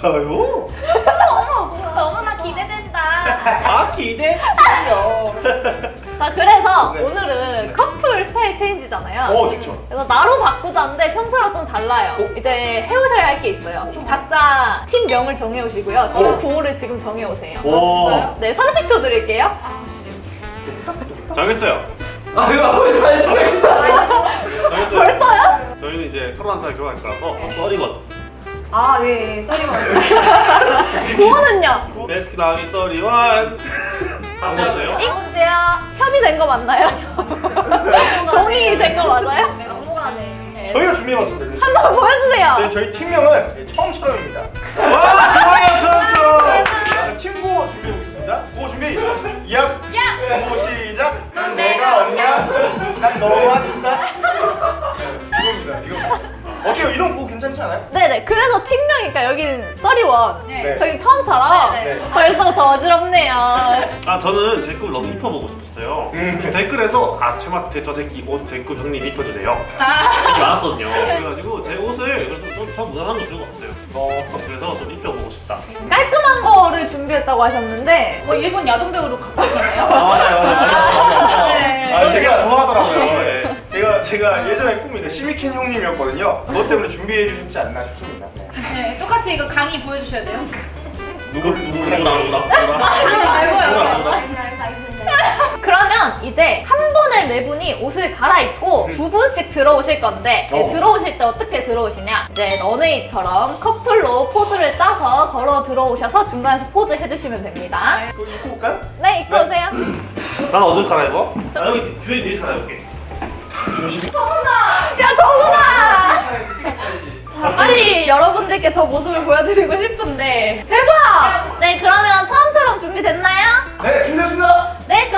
진짜요? 너무나 기대된다. 아, 기대돼요. 자, 그래서 네. 오늘은 네. 커플 스타일 체인지잖아요. 어, 좋죠. 그래서 나로 바꾸자인데 평소랑 좀 달라요. 어? 이제 해오셔야 할 게 있어요. 각자 팀명을 정해오시고요. 팀 어. 구호를 지금 정해오세요. 오. 네, 30초 드릴게요. 정했어요. 아, 이거 아버지 아니 정했어요. 벌써요? 저희는 이제 31살 결혼할 거라서 써리건. 아, 네, 쏘리만. 구호는요? 베스킨라빈 써리원. 같이 했어요. 읽어주세요. 협의된 거 맞나요? 동의 된 거 맞아요? 네, 업무가네. 저희가 준비해봤습니다. 한 번 보여주세요. 저희, 저희 팀명은 처음처럼입니다. 와 좋아요 처음처럼. 자, 팀구 준비해보겠습니다. 구호 준비. 약. 야! 구호 시작. 넌 내가 없냐? 난 너만 있다. 네. 어때요? 이런 구호 괜찮지 않아요? 네네. 그래서 팀명이니까 여기는 써리원. 네. 저기 처음처럼 네, 네. 벌써 더 어지럽네요. 아 저는 제 꿈 너무 입혀보고 싶었어요. 음. 댓글에도 아 제마트 저 새끼 옷 제 꿈 형님 입혀주세요. 이렇게 많았거든요. 그래가지고 제 옷을 그래서 좀, 좀 무난한 거 들고 왔어요. 어. 그래서 좀 입혀보고 싶다. 깔끔한 거를 준비했다고 하셨는데 뭐 일본 야동 배우로 갖고 있잖아요. 아 맞아요 맞아요. 네. 아, 제가 좋아하더라고요. 네. 제가 제가 예전에 꿈이 시미켄 형님이었거든요. 그것 때문에 준비해 주셨지 않나 싶습니다. 네. 네, 똑같이 이거 강의 보여주셔야 돼요. 누구 누구 누구나. 아, 누구나 누구나. 그러면 이제 한 번에 네 분이 옷을 갈아입고 음. 두 분씩 들어오실 건데 네, 어. 들어오실 때 어떻게 들어오시냐 이제 너네이처럼 커플로 포즈를 짜서 걸어 들어오셔서 중간에서 포즈 해주시면 됩니다 그거 입고 올까요? 네 입고 네. 오세요 난 어딜 갈아입어? 나 여기 뒤- 뒤에 뒤에서 갈아입을게. 조심히. 야 정훈아 자 빨리 여러분들께 저 모습을 보여드리고 싶은데 대박 네 그러면 처음처럼 준비됐나요? 네, 준비했습니다. 네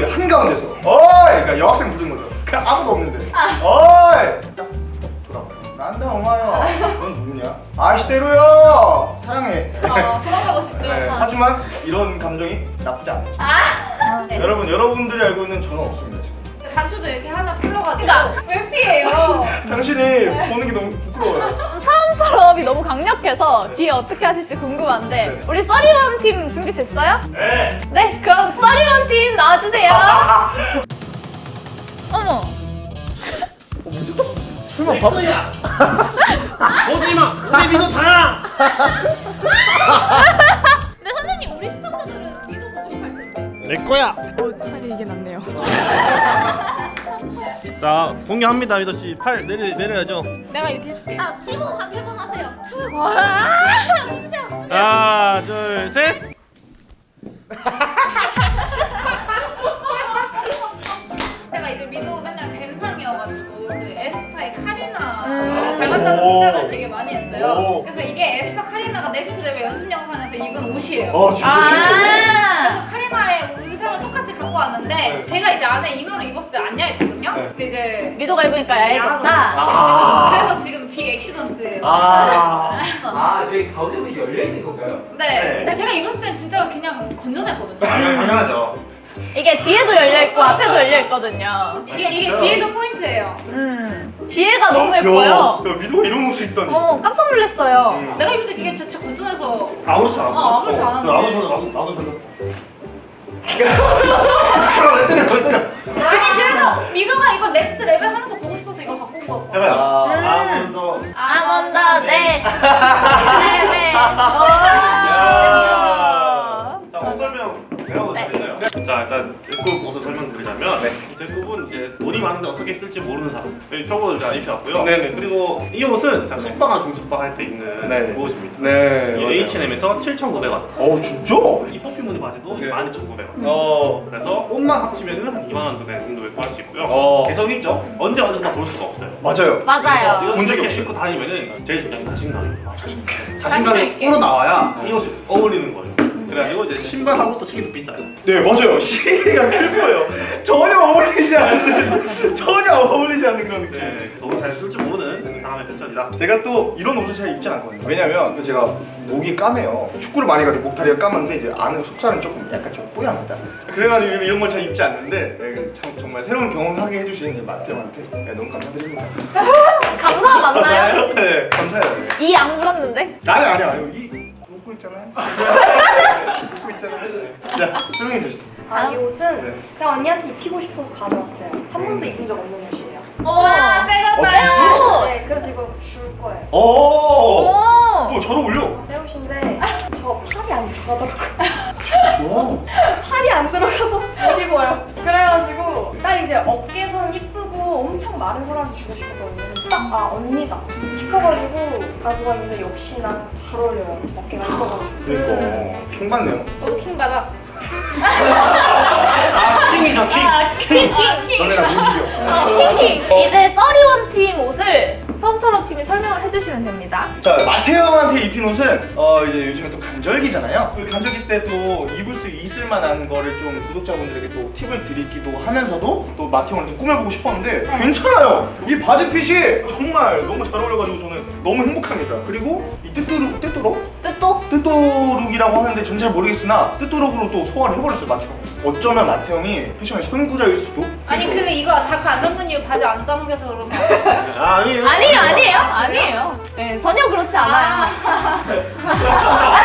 그 한가운데서 어이! 그러니까 여학생 부르는 거죠. 그냥 아무도 없는데. 어이! 딱 돌아봐요. 난다 엄마요. 넌 누구냐? 아시대로요. 사랑해. 어, 도망가고 싶죠. 네, 하지만 이런 감정이 나쁘지 않죠. 네. 여러분, 여러분들이 알고 있는 저는 없습니다 지금. 단추도 이렇게 하나 풀러가지고. 그러니까 왜 피해요? 당신이 보는 게 너무 부끄러워요. 처음처럼이 너무 강력해서 뒤에 어떻게 하실지 궁금한데 네. 우리 써리원 팀 준비됐어요? 네. 네 그럼 써리원 팀 나와주세요 어머 설마 밥? 오지 마. 우리 민호 다야. 근데 선생님 우리 시청자들은 믿어 보고 싶어 할 텐데 내 거야. 어, 차라리 이게 낫네요. 자 공개합니다 미도 씨. 팔 내려 내려야죠. 내가 이렇게 해줄게. 자 치고 한세번 하세요 하나 둘 셋. 제가 이제 민호 맨날 뱀상이어가지고 그 에스파의 카리나 음. 닮았다는 오. 생각을 되게 많이 했어요. 오. 그래서 이게 에스파 카리나가 Next Level 연습 영상에서 입은 옷이에요. 어, 진짜 진짜. 아 그래서 갖고 왔는데 네. 제가 이제 안에 inner를 입었을 때 안 야했거든요. 네. 근데 이제 미도가 입으니까 야해졌다 아. 그래서 지금 big accident예요. 아. 아, 저기 가운데 열려 있는 건가요? 네. 네. 제가 입었을 땐 진짜 그냥 건전했거든요. 당연 당연하죠. 이게 뒤에도 열려있고 앞에도 열려있거든요 이게 이게 진짜? 뒤에도 포인트예요. 음 뒤에가 너무 야, 예뻐요 야, 미도가 이런 옷을 입다니. 어 깜짝 놀랐어요 음. 내가 입을 때 이게 진짜 건전해서 아무렇지 않아. 어, 아무렇지 않았는데. 아무 소리 나도 나도 별로. 아 니 그래서 미도가 이거 Next Level 하는 거 보고 싶어서 이거 갖고 온. 아. 아무 더. 아몬더 네 네네 야. 자, 제가 네. 일단 제급 옷을 설명드리자면 네. 제급은 이제 돈이 많은데 어떻게 쓸지 모르는 사람 이 표고를 잘 입혀왔고요. 네네. 그리고 이 옷은 자, 숙박과 중숙박 할 때 입는 네네. 옷입니다. 네. 이 맞아요. H&M에서 7,900원. 어 진짜? 이 퍼퓸 무늬 바지도 네. 12,900원. 어. 그래서 옷만 합치면 한 2만 원 정도에 구할 수 있고요. 어. 개성 있죠? 언제 어디서나 볼 수가 없어요. 맞아요. 맞아요. 적이 이렇게 없어요. 신고 다니면 은 제일 중요한 게 자신감이에요. 아 자신. 자신감이 있게. 우러 나와야 이 옷이 어울리는 거예요. 그래가지고 이제 신발하고 또 시계도 비싸요. 네 맞아요. 시계가 클 거예요. 전혀 어울리지 않는 전혀 어울리지 않는 그런 느낌. 네, 너무 잘 쓸 줄 모르는 사람의 편견이다. 제가 또 이런 옷을 잘 입지 않거든요. 왜냐면 제가 목이 까매요. 축구를 많이 가지고 목다리가 까만데 이제 안은 속살은 조금 약간 좀 뽀얗니다. 그래가지고 이런 걸 잘 입지 않는데 네, 참 정말 새로운 경험하게 해주신 이제 마태형한테 네, 너무 감사드립니다. 감사 맞나요? 네 감사해요. 네. 이안 물었는데? 아니 아니 아니 이 웃고 있잖아요. 웃고 있잖아요. 네. 자 설명해 주시죠. 아, 이 옷은 네. 그냥 언니한테 입히고 싶어서 가져왔어요. 한 번도 입은 적 없는 옷이에요. 와, 어, 다 네, 그래서 이거 줄 거예요. 오. 오! 또잘 어울려. 새 옷인데 저 팔이 안 들어가더라고요. 좋아. 팔이 안 들어가서 못 입어요. 그래가지고 딱 이제 어깨선 이쁘고 엄청 마른 사람한테 주고 싶었거든요. 딱 아 언니다 싶어가지고 가져와 있는데 역시나 잘 어울려요. 어깨가 이뻐가지고. 그러니까 king 받네요. 너도 king 받아. 아, king이죠, king. king king! 너네 나 못 이겨. king king! 이제 thirty-one 팀 옷을 처음처럼 팀이 설명을 해주시면 됩니다. 자 마태형한테 입힌 옷은 어 이제 요즘에 또 간절기잖아요. 그 간절기 때 또 입을 수 있을 만한 거를 좀 구독자분들에게 또 팁을 드리기도 하면서도 또 마태형을 좀 꾸며보고 싶었는데 괜찮아요. 이 바지 fit이 정말 너무 잘 어울려가지고 저는 너무 행복합니다. 그리고 이 뜨뚜룩 뜨뚜룩 뜻도? 뜨또룩이라고 하는데 전 잘 모르겠으나 뜨또룩으로 또 소화를 해버렸어요 마태형. 어쩌면 마태형이 패션의 선구자일 수도. 아니. 그 이거 자크 안 잠근 이유 바지 안 잠겨서 그러면 아, 아니에요. 아니에요, 아니에요, 아니에요. 네, 전혀 그렇지 않아요.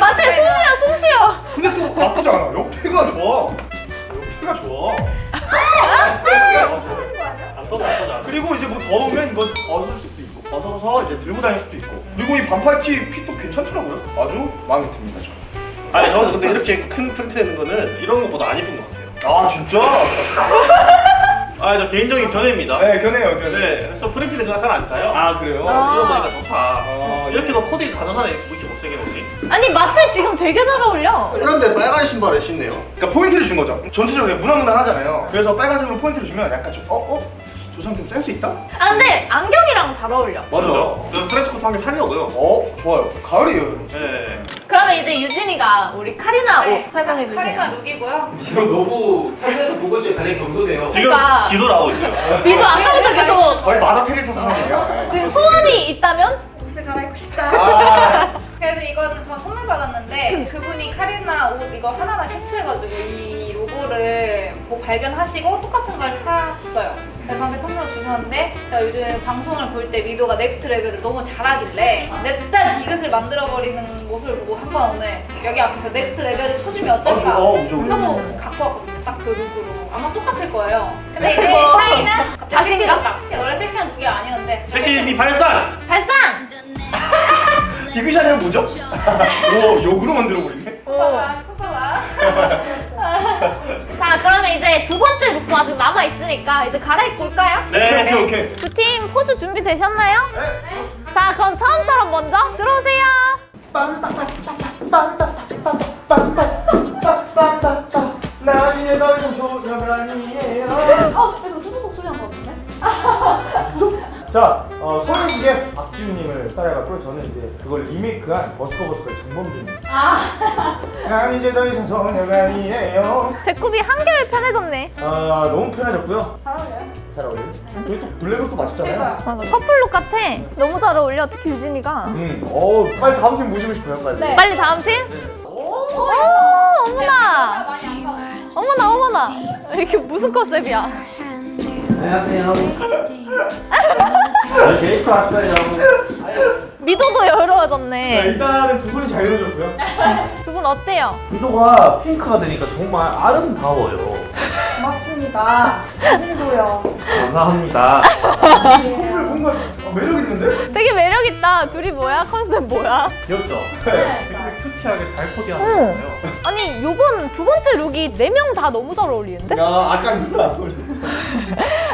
마태 숨 쉬어, 숨 쉬어. 근데 또 나쁘지 않아. 옆에가 좋아. 옆에가 좋아. 안안 떠져. 그리고 이제 뭐 더우면 이거 벗을 수도 있고 벗어서 이제 들고 다닐 수도 있고 그리고 이 반팔티 fit도 괜찮더라고요. 아주 마음에 듭니다 저. 아니, 저는 근데 이렇게 큰 프린트 되는 거는 이런 것보다 안 이쁜 것 같아요. 아 진짜? 아, 저 개인적인 견해입니다. 네 견해요 견해. 네, 그래서 프린트 되는 거 잘 안 사요. 아 그래요? 아. 이런 거니까 좋다. 아, 이렇게 더 코디가 가능하네. 아니, 마태 지금 되게 잘 어울려. 그런데 빨간 신발을 신네요. 그러니까 포인트를 준 거죠. 전체적으로 무난무난하잖아요. 그래서 빨간색으로 포인트를 주면 약간 좀 어? 어? 저 사람 좀 센스 있다? 아, 근데 안경이랑 잘 어울려. 그렇죠? 그래서 트렌치 코트 한 개 사려고요. 어 좋아요. 가을이에요. 네. 그러면 이제 유진이가 우리 카리나 옷 설명해 네. 카리나 주세요. look이고요. 이거 너무 본 것 중에 가장 겸손해요. 지금 그러니까. 뒤돌아오고 있어요. 미도 아까부터 계속 거의 마더 테레사 상황이야. 지금 소원이 있다면? 옷을 갈아입고 싶다. 아, 그래서 이거는 저 선물 받았는데 그분이 카리나 옷 이거 하나하나 캡처해가지고 이 로고를 뭐 발견하시고 똑같은 걸 사줬어요. 그래서 저한테 선물을 주셨는데 제가 요즘 방송을 볼 때 미도가 Next Level을 너무 잘하길래 냅다 디귿을 만들어버리는 모습을 보고 한번 오늘 여기 앞에서 Next Level을 쳐주면 아 어떨까. 어. 하고 갖고 왔거든요. 딱 그 look으로. 아마 똑같을 거예요. 근데 이제 뭐. 차이는 자신감? 원래 섹시한 look이 아니었는데 섹시미 발산! 발산! 디귿이면 뭐죠? 오 욕으로 만들어버리네. 오. 손가락, 손가락. 자, 그러면 이제 두 번째 룩도 아직 남아있으니까 이제 갈아입고 올까요? 네. 오케이 오케이. 두 팀 포즈 준비되셨나요? 네. 자, 그럼 처음처럼 먼저 들어오세요. 나의 넓은 소녀가 아니에요. 어, 그래서 뚜두둑 소리 난거 같은데? 자, 따라해갖고 저는 이제 그걸 리메이크한 버스커버스커의. 아. 난 이제 더 이상 소녀가 아니에요. 제 굽이 한결 편해졌네. 아, 너무 편해졌고요. 잘 어울려요? 잘 어울려요? 저희 또 블랙은 또 맛있잖아요. 맞아, 커플룩 같아. 너무 잘 어울려, 특히 유진이가. 음, 어, 빨리 다음 팀 모시고 싶어요, 빨리. 빨리 다음 팀? 오, 어머나. 많이 안 가. 어머나, 어머나. 이게 무슨 컨셉이야? 안녕하세요. 네, 데이터 왔어요. 미도도 네, 여유로워졌네. 일단은 두 분이 자유로워졌고요. 두 분 어때요? 미도가 핑크가 되니까 정말 아름다워요. 고맙습니다. 오늘도요. 감사합니다. 정말 뭔가 어, 매력 있는데? 되게 매력있다. 둘이 뭐야? 컨셉 뭐야? 귀엽죠? 네. 되게 큐티하게 잘 코디하는 응. 거예요. 아니 요번 두 번째 룩이 네 명 다 너무 잘 어울리는데? 야 아까 누나.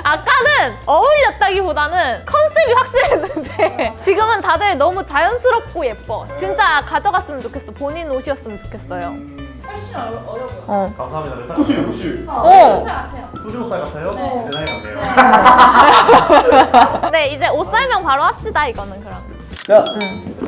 아까는 어울렸다기보다는 컨셉이 확실했는데 지금은 다들 너무 자연스럽고 예뻐. 진짜 가져갔으면 좋겠어. 본인 옷이었으면 좋겠어요. 훨씬 어려, 어려 보여. 어. 감사합니다. 네, 그치 그치. 어. 같아요. 수준호 살 같아요? 네. 내 나이 같네요. 네 이제 옷 설명 바로 합시다 이거는 그럼. 자,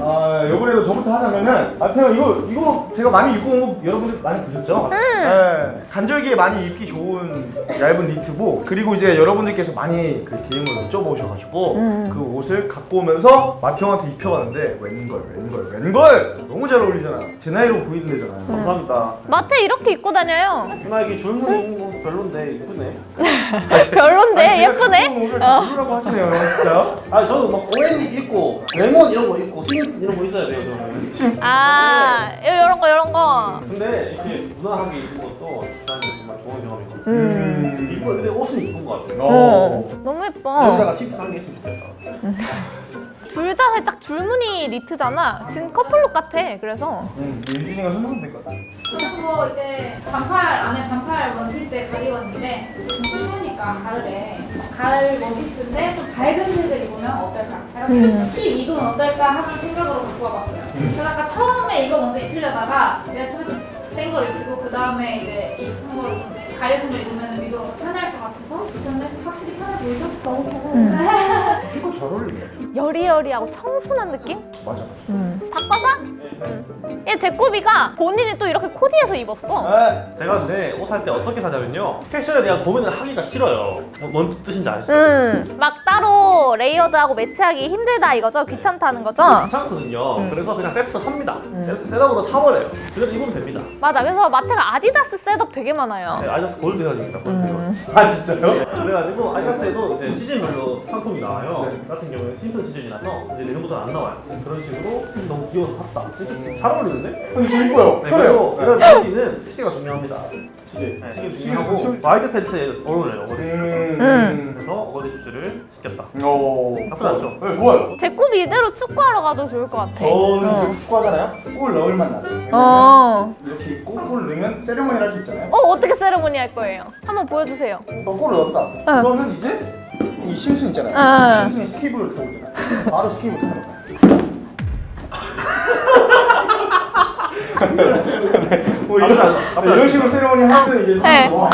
아 이번에도 저부터 하자면은 아 그냥 이거 이거 제가 많이 입고 온 거 여러분들 많이 보셨죠? 네, 간절기에 많이 입기 좋은 얇은 니트복 그리고 이제 여러분들께서 많이 그 DM을 여쭤보셔가지고 음. 그 옷을 갖고 오면서 마태 형한테 입혀봤는데 웬걸 웬걸 웬걸 너무 잘 어울리잖아 제 나이로 보이는 데잖아요 감사합니다. 마태 이렇게 입고 다녀요. 누나 이게 줄무늬 있는 거 별론데 이쁘네. 별론데 아니, 예쁘네. 온 옷을 어. 별로라고 하시네요 진짜 아 저는 막 오렌지 입고 레몬 이런 거 입고 스윙스 이런 거 있어야 돼요 저는. 아 이런 거 이런 거. 근데 이렇게 무난하게 입는 것도 정말 좋은 같아요. 음. 이뻐 근데 옷은 이쁜 것 같아요. 어. 너무 예뻐. 여기다가 칩스 한 개 있으면 좋겠다. 둘 다 살짝 줄무늬 니트잖아. 지금 couple look 같아. 그래서 음, 유진이가 선물하면 될 것 같아 저는 뭐 이제 반팔 안에 반팔 원피스에 가디건인데 좀 추우니까 가을에 가을 원피스인데 좀 밝은 색을 입으면 어떨까? 약간 음. 피 미도는 어떨까 하는 생각으로 갖고 와봤어요. 그래서 아까 처음에 이거 먼저 입히려다가 내가 처음에 좀 센 걸 입히고 그 다음에 이제 익숙한 좀 가려진 걸 입으면 미도가 더 편할 것 같아서 근데 확실히 편해 보이죠? 너무 편해. 잘 어울리네 여리여리하고 청순한 느낌? 맞아 음. 바꿔서? 음. 얘 제꾸비가 본인이 또 이렇게 코디해서 입었어. 네. 제가 근데 옷 살 때 어떻게 사냐면요. 패션에 대한 고민을 하기가 싫어요. 뭐, 뭔 뜻인지 아시죠? 음. 막 따로 layered하고 매치하기 힘들다 이거죠? 귀찮다는 거죠? 귀찮거든요. 음. 그래서 그냥 세트로 삽니다. 셋- setup으로 사버려요. 그래서 입으면 됩니다. 맞아. 그래서 마태가 아디다스 setup 되게 많아요. 네, 아디다스 gold hair. 음. 아 진짜요? 그래가지고 아디다스에도 이제 시즌별로 상품이 나와요. 네. 같은 경우는 시즌 시즌이라서 이제 내년부터는 안 나와요. 그런 식으로 너무 귀여워서 샀다. 이게 잘 어울리는데? 아니 저 이뻐요 네, 그리고 이런 바지는 시계가 중요합니다. 시계 네, 중요하고 시계. wide pants에 어울려요. 어거지. 음. 그래서 ugly shoes를 신겼다. 오 나쁘지 않죠? 네 좋아요 제꾸비 이대로 축구하러 가도 좋을 것 같아. 저는 어. 그 축구하잖아요 골 넣을 맛 나죠 왜냐면 어. 이렇게 입고 골 넣으면 세레머니를 할 수 있잖아요 어, 어떻게 세레모니 할 거예요? 한번 보여주세요. 어, 골을 넣었다 응. 그러면 이제 이 심슨 있잖아요 응. 심슨이 스케이블을 타고 오잖아요 바로 스케이블 타러 가요 뭐 이런, 앞에 네, 이런 식으로 세레머니 하면 이제 네. 와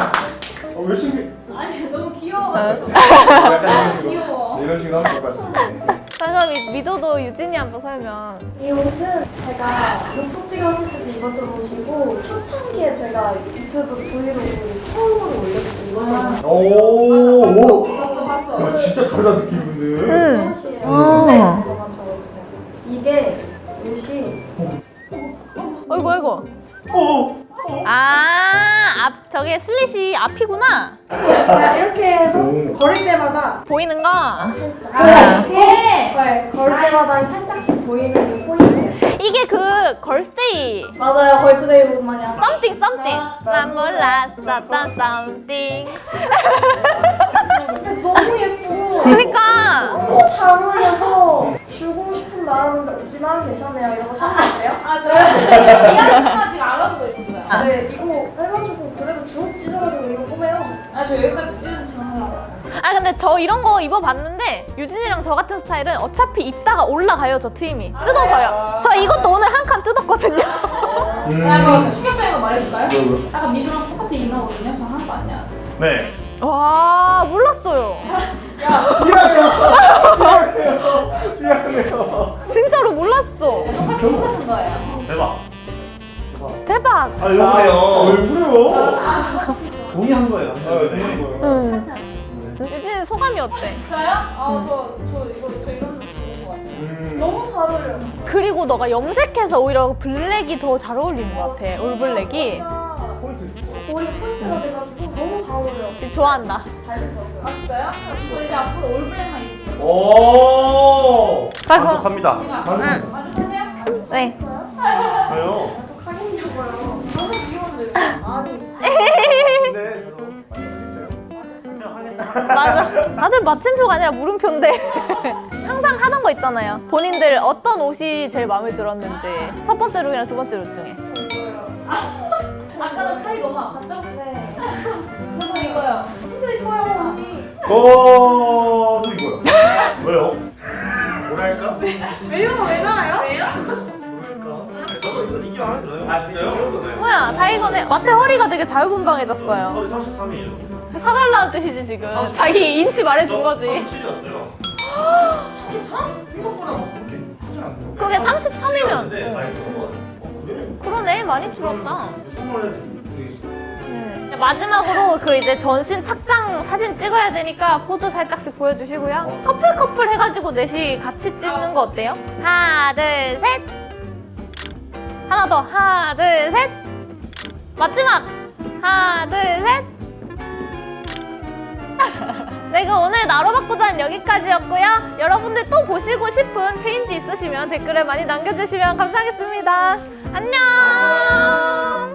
어, 왜 신기 아니 너무 귀여워가지고 약간 이런 식으로 귀여워. 네, 이런 식으로 하면 될것 같습니다 그럼 미- 미도도 유진이 한번 설명. 이 옷은 제가 로또 찍었을 때도 입었던 옷이고 초창기에 제가 유튜브 브이로그 처음으로 올렸을 때 입었던 오오 봤어 봤어. 야, 진짜 다르다 느낌인데 앞이구나. 그냥 이렇게 해서 오. 걸을 때마다 보이는 거. 살짝 아, 이렇게. 네, 걸을 때마다 살짝씩 보이는 게 포인트예요. 이게 그 걸스데이. 맞아요, 걸스데이 옷 마냥. something something. 난 몰랐었던 something. 근데 너무 예뻐. 그니까. 너무 잘 어울려서 주고 싶은 마음은 없지만 괜찮네요. 이런 거 사면 돼요? 아, 저 이한 씨가 지금 알아보고 있었어요. 네, 저 이런 거 입어봤는데 유진이랑 저 같은 스타일은 어차피 입다가 올라가요 저 트임이 뜯어져요 저 이것도 오늘 한 칸 뜯었거든요 아, 이거 충격적인 거 말해줄까요? 왜, 왜? 약간 미드랑 똑같은 인어거든요. 저 하는 거 아니야. 네. 와 몰랐어요 미안해요 미안해요 진짜로 몰랐어 똑같은 거예요. 대박. 대박 아 이거네요. 아, 왜 그래요? 동의한 거예요. 아, 네. 응. 유진이 소감이 어때? 저요? 아, 저, 저 이거, 저 이건 좋은 거 같아요. 음. 너무 잘 어울려요. 그리고 너가 염색해서 오히려 블랙이 더 잘 어울리는 것 같아 올블랙이 포인트 거의 포인트가 돼가지고 너무 잘 어울려요. 지금 좋아한다 잘 입었어요. 아, 진짜요? 저 이제 앞으로 올블랙만 입을게요. 오 만족합니다. 만족하세요? 네 저요. 하겠냐고요. 너무 귀여운데. 아니. 근 맞아. 다들 마침표가 아니라 물음표인데. 항상 하던 거 있잖아요. 본인들 어떤 옷이 제일 마음에 들었는지. 첫 번째 룩이랑 두 번째 룩 중에. 아까는 팔이 너무 아팠죠? 네. 저도 이거요. 진짜 이뻐요, 언니. 어, 또 이거요. 왜요? 뭐랄까? 왜요? 왜 나와요? 뭐랄까? 저도 이거 이게 마음에 들어요. 아, 진짜요? 네. 뭐야, 다이거네. 마태 허리가 되게 자유분방해졌어요. 저희 33이에요. 사달라는 뜻이지, 지금. 자기 인치 말해준 거지. 37이었어요. 참 생각보다 막 그렇게 하지 않네요. 그게 33이면. 근데 많이 들은 거 같아요. 어, 그래? 그러네, 많이 줄었다. 네. 마지막으로 그 이제 전신 착장 사진 찍어야 되니까 포즈 살짝씩 보여주시고요. 커플 커플 해가지고 넷이 같이 찍는 거 어때요? 하나 둘 셋. 하나 더 하나 둘 셋. 마지막 하나 둘 셋. 내가 오늘 나로 바꾸자는 여기까지였고요. 여러분들 또 보시고 싶은 체인지 있으시면 댓글에 많이 남겨주시면 감사하겠습니다. 안녕.